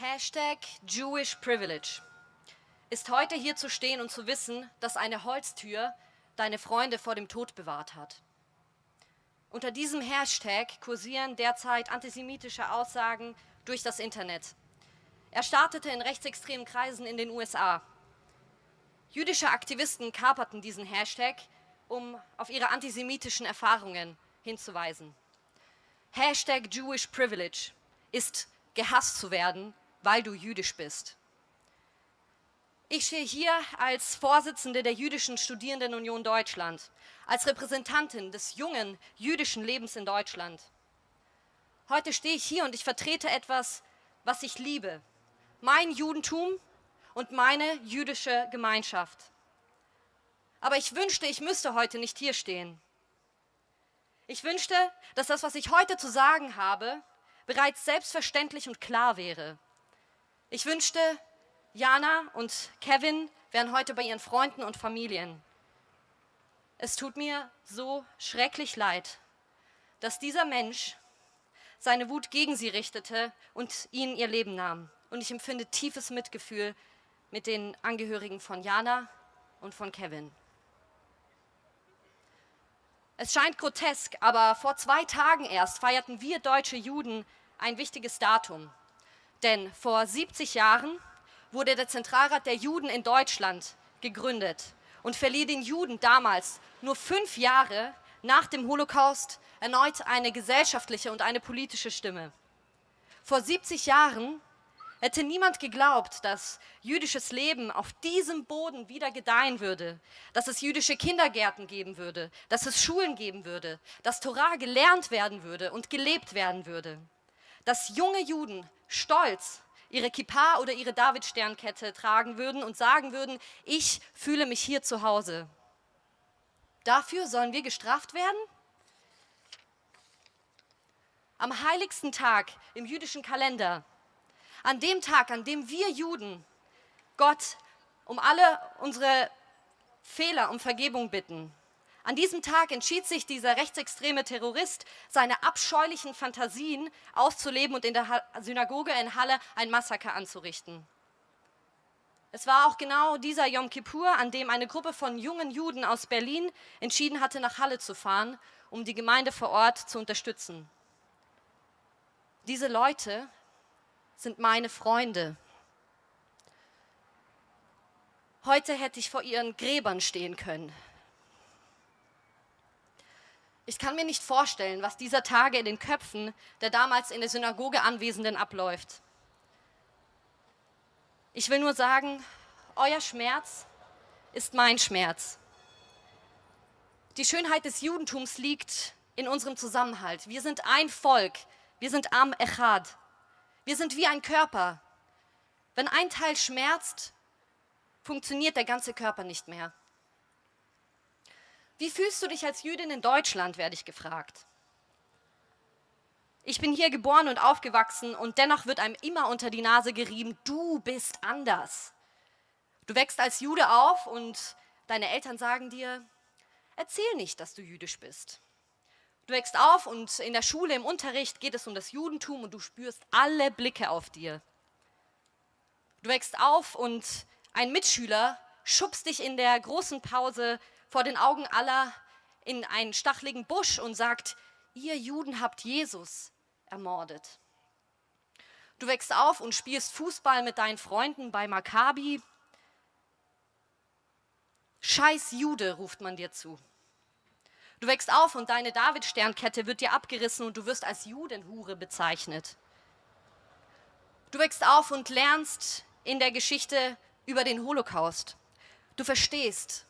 Hashtag Jewish Privilege ist heute hier zu stehen und zu wissen, dass eine Holztür deine Freunde vor dem Tod bewahrt hat. Unter diesem Hashtag kursieren derzeit antisemitische Aussagen durch das Internet. Er startete in rechtsextremen Kreisen in den USA. Jüdische Aktivisten kaperten diesen Hashtag, um auf ihre antisemitischen Erfahrungen hinzuweisen. Hashtag Jewish Privilege ist gehasst zu werden, weil du jüdisch bist. Ich stehe hier als Vorsitzende der Jüdischen Studierendenunion Deutschland, als Repräsentantin des jungen jüdischen Lebens in Deutschland. Heute stehe ich hier und ich vertrete etwas, was ich liebe, mein Judentum und meine jüdische Gemeinschaft. Aber ich wünschte, ich müsste heute nicht hier stehen. Ich wünschte, dass das, was ich heute zu sagen habe, bereits selbstverständlich und klar wäre. Ich wünschte, Jana und Kevin wären heute bei ihren Freunden und Familien. Es tut mir so schrecklich leid, dass dieser Mensch seine Wut gegen sie richtete und ihnen ihr Leben nahm. Und ich empfinde tiefes Mitgefühl mit den Angehörigen von Jana und von Kevin. Es scheint grotesk, aber vor zwei Tagen erst feierten wir deutsche Juden ein wichtiges Datum. Denn vor 70 Jahren wurde der Zentralrat der Juden in Deutschland gegründet und verlieh den Juden damals nur fünf Jahre nach dem Holocaust erneut eine gesellschaftliche und eine politische Stimme. Vor 70 Jahren hätte niemand geglaubt, dass jüdisches Leben auf diesem Boden wieder gedeihen würde, dass es jüdische Kindergärten geben würde, dass es Schulen geben würde, dass Torah gelernt werden würde und gelebt werden würde, dass junge Juden stolz ihre Kippa oder ihre Davidsternkette tragen würden und sagen würden, ich fühle mich hier zu Hause. Dafür sollen wir gestraft werden? Am heiligsten Tag im jüdischen Kalender, an dem Tag, an dem wir Juden Gott um alle unsere Fehler um Vergebung bitten, an diesem Tag entschied sich dieser rechtsextreme Terrorist, seine abscheulichen Fantasien auszuleben und in der Synagoge in Halle ein Massaker anzurichten. Es war auch genau dieser Yom Kippur, an dem eine Gruppe von jungen Juden aus Berlin entschieden hatte, nach Halle zu fahren, um die Gemeinde vor Ort zu unterstützen. Diese Leute sind meine Freunde. Heute hätte ich vor ihren Gräbern stehen können. Ich kann mir nicht vorstellen, was dieser Tage in den Köpfen der damals in der Synagoge Anwesenden abläuft. Ich will nur sagen, euer Schmerz ist mein Schmerz. Die Schönheit des Judentums liegt in unserem Zusammenhalt. Wir sind ein Volk, wir sind Am Echad. Wir sind wie ein Körper. Wenn ein Teil schmerzt, funktioniert der ganze Körper nicht mehr. Wie fühlst du dich als Jüdin in Deutschland, werde ich gefragt. Ich bin hier geboren und aufgewachsen und dennoch wird einem immer unter die Nase gerieben, du bist anders. Du wächst als Jude auf und deine Eltern sagen dir, erzähl nicht, dass du jüdisch bist. Du wächst auf und in der Schule, im Unterricht geht es um das Judentum und du spürst alle Blicke auf dir. Du wächst auf und ein Mitschüler schubst dich in der großen Pause vor den Augen aller in einen stachligen Busch und sagt, ihr Juden habt Jesus ermordet. Du wächst auf und spielst Fußball mit deinen Freunden bei Maccabi. Scheiß Jude, ruft man dir zu. Du wächst auf und deine David-Sternkette wird dir abgerissen und du wirst als Judenhure bezeichnet. Du wächst auf und lernst in der Geschichte über den Holocaust. Du verstehst,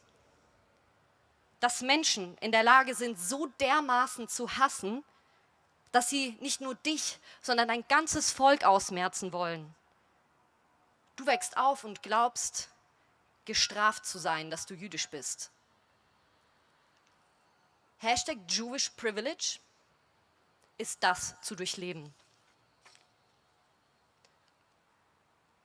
dass Menschen in der Lage sind, so dermaßen zu hassen, dass sie nicht nur dich, sondern ein ganzes Volk ausmerzen wollen. Du wächst auf und glaubst, gestraft zu sein, dass du jüdisch bist. Hashtag Jewish Privilege ist das zu durchleben.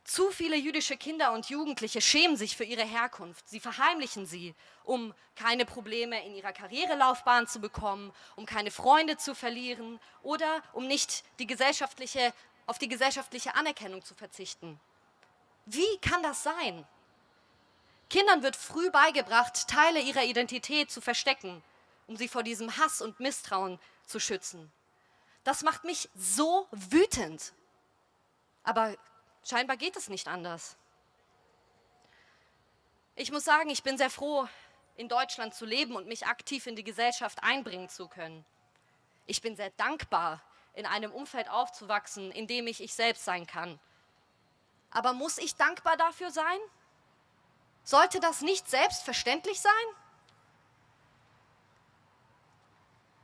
Zu viele jüdische Kinder und Jugendliche schämen sich für ihre Herkunft. Sie verheimlichen sie, um keine Probleme in ihrer Karrierelaufbahn zu bekommen, um keine Freunde zu verlieren oder um nicht die gesellschaftliche auf die gesellschaftliche Anerkennung zu verzichten. Wie kann das sein? Kindern wird früh beigebracht, Teile ihrer Identität zu verstecken, um sie vor diesem Hass und Misstrauen zu schützen. Das macht mich so wütend. Aber scheinbar geht es nicht anders. Ich muss sagen, ich bin sehr froh, in Deutschland zu leben und mich aktiv in die Gesellschaft einbringen zu können. Ich bin sehr dankbar, in einem Umfeld aufzuwachsen, in dem ich ich selbst sein kann. Aber muss ich dankbar dafür sein? Sollte das nicht selbstverständlich sein?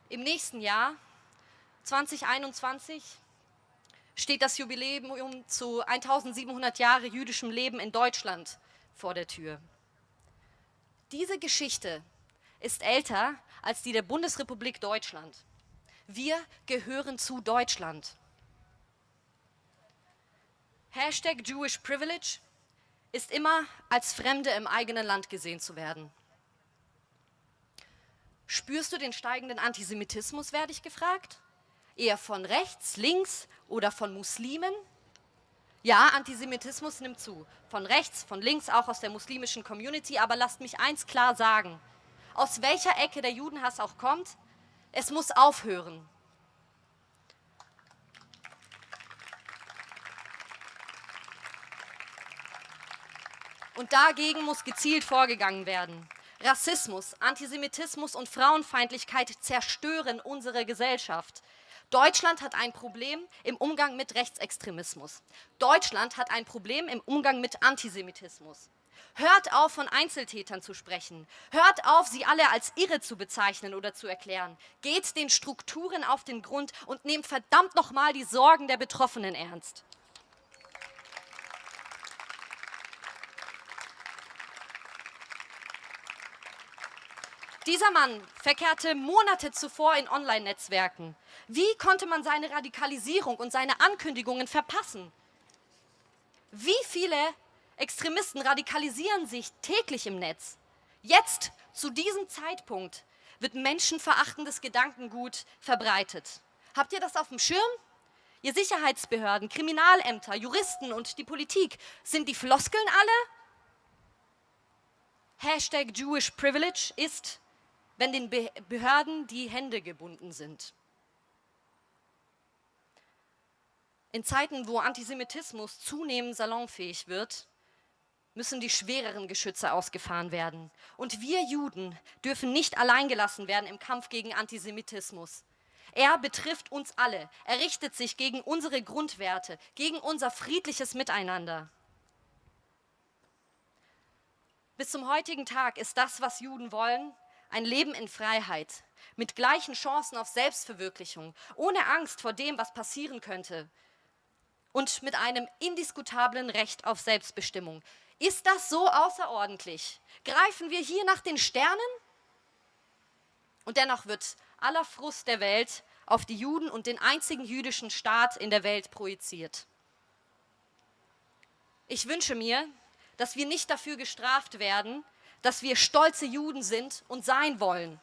Im nächsten Jahr, 2021, steht das Jubiläum zu 1700 Jahre jüdischem Leben in Deutschland vor der Tür. Diese Geschichte ist älter als die der Bundesrepublik Deutschland. Wir gehören zu Deutschland. Hashtag Jewish Privilege ist immer als Fremde im eigenen Land gesehen zu werden. Spürst du den steigenden Antisemitismus, werde ich gefragt? Eher von rechts, links oder von Muslimen? Ja, Antisemitismus nimmt zu. Von rechts, von links, auch aus der muslimischen Community. Aber lasst mich eins klar sagen. Aus welcher Ecke der Judenhass auch kommt, es muss aufhören. Und dagegen muss gezielt vorgegangen werden. Rassismus, Antisemitismus und Frauenfeindlichkeit zerstören unsere Gesellschaft. Deutschland hat ein Problem im Umgang mit Rechtsextremismus. Deutschland hat ein Problem im Umgang mit Antisemitismus. Hört auf, von Einzeltätern zu sprechen. Hört auf, sie alle als irre zu bezeichnen oder zu erklären. Geht den Strukturen auf den Grund und nehmt verdammt nochmal die Sorgen der Betroffenen ernst. Dieser Mann verkehrte Monate zuvor in Online-Netzwerken. Wie konnte man seine Radikalisierung und seine Ankündigungen verpassen? Wie viele Extremisten radikalisieren sich täglich im Netz? Jetzt, zu diesem Zeitpunkt, wird menschenverachtendes Gedankengut verbreitet. Habt ihr das auf dem Schirm? Ihr Sicherheitsbehörden, Kriminalämter, Juristen und die Politik, sind die Floskeln alle? Hashtag Jewish Privilege ist wenn den Behörden die Hände gebunden sind. In Zeiten, wo Antisemitismus zunehmend salonfähig wird, müssen die schwereren Geschütze ausgefahren werden. Und wir Juden dürfen nicht alleingelassen werden im Kampf gegen Antisemitismus. Er betrifft uns alle. Er richtet sich gegen unsere Grundwerte, gegen unser friedliches Miteinander. Bis zum heutigen Tag ist das, was Juden wollen, ein Leben in Freiheit, mit gleichen Chancen auf Selbstverwirklichung, ohne Angst vor dem, was passieren könnte und mit einem indiskutablen Recht auf Selbstbestimmung. Ist das so außerordentlich? Greifen wir hier nach den Sternen? Und dennoch wird aller Frust der Welt auf die Juden und den einzigen jüdischen Staat in der Welt projiziert. Ich wünsche mir, dass wir nicht dafür gestraft werden, dass wir stolze Juden sind und sein wollen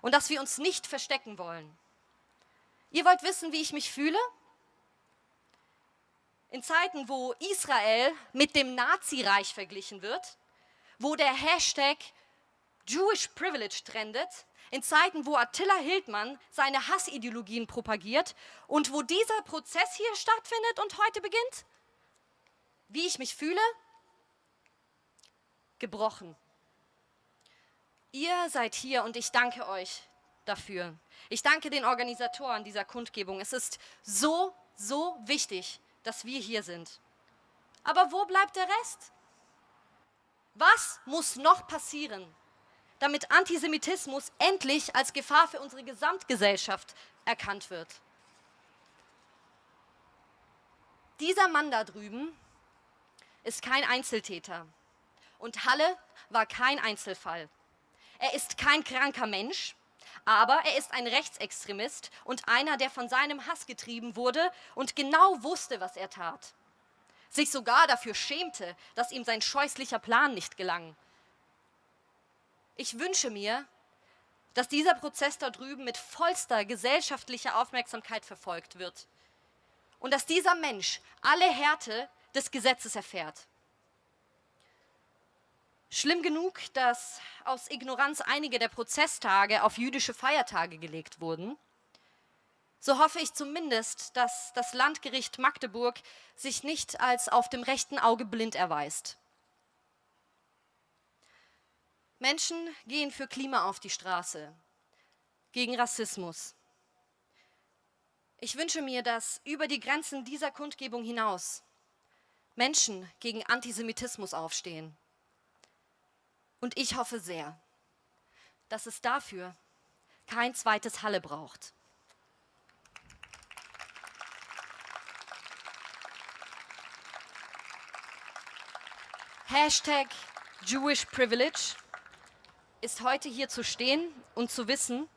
und dass wir uns nicht verstecken wollen. Ihr wollt wissen, wie ich mich fühle? In Zeiten, wo Israel mit dem Nazireich verglichen wird, wo der Hashtag Jewish Privilege trendet, in Zeiten, wo Attila Hildmann seine Hassideologien propagiert und wo dieser Prozess hier stattfindet und heute beginnt? Wie ich mich fühle? Gebrochen. Ihr seid hier und ich danke euch dafür. Ich danke den Organisatoren dieser Kundgebung. Es ist so, so wichtig, dass wir hier sind. Aber wo bleibt der Rest? Was muss noch passieren, damit Antisemitismus endlich als Gefahr für unsere Gesamtgesellschaft erkannt wird? Dieser Mann da drüben ist kein Einzeltäter und Halle war kein Einzelfall. Er ist kein kranker Mensch, aber er ist ein Rechtsextremist und einer, der von seinem Hass getrieben wurde und genau wusste, was er tat. Sich sogar dafür schämte, dass ihm sein scheußlicher Plan nicht gelang. Ich wünsche mir, dass dieser Prozess da drüben mit vollster gesellschaftlicher Aufmerksamkeit verfolgt wird. und dass dieser Mensch alle Härte des Gesetzes erfährt. Schlimm genug, dass aus Ignoranz einige der Prozesstage auf jüdische Feiertage gelegt wurden. So hoffe ich zumindest, dass das Landgericht Magdeburg sich nicht als auf dem rechten Auge blind erweist. Menschen gehen für Klima auf die Straße, gegen Rassismus. Ich wünsche mir, dass über die Grenzen dieser Kundgebung hinaus Menschen gegen Antisemitismus aufstehen. Und ich hoffe sehr, dass es dafür kein zweites Halle braucht. Hashtag Jewish Privilege ist heute hier zu stehen und zu wissen,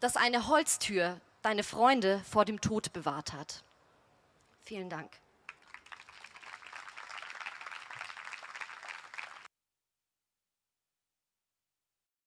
dass eine Holztür deine Freunde vor dem Tod bewahrt hat. Vielen Dank.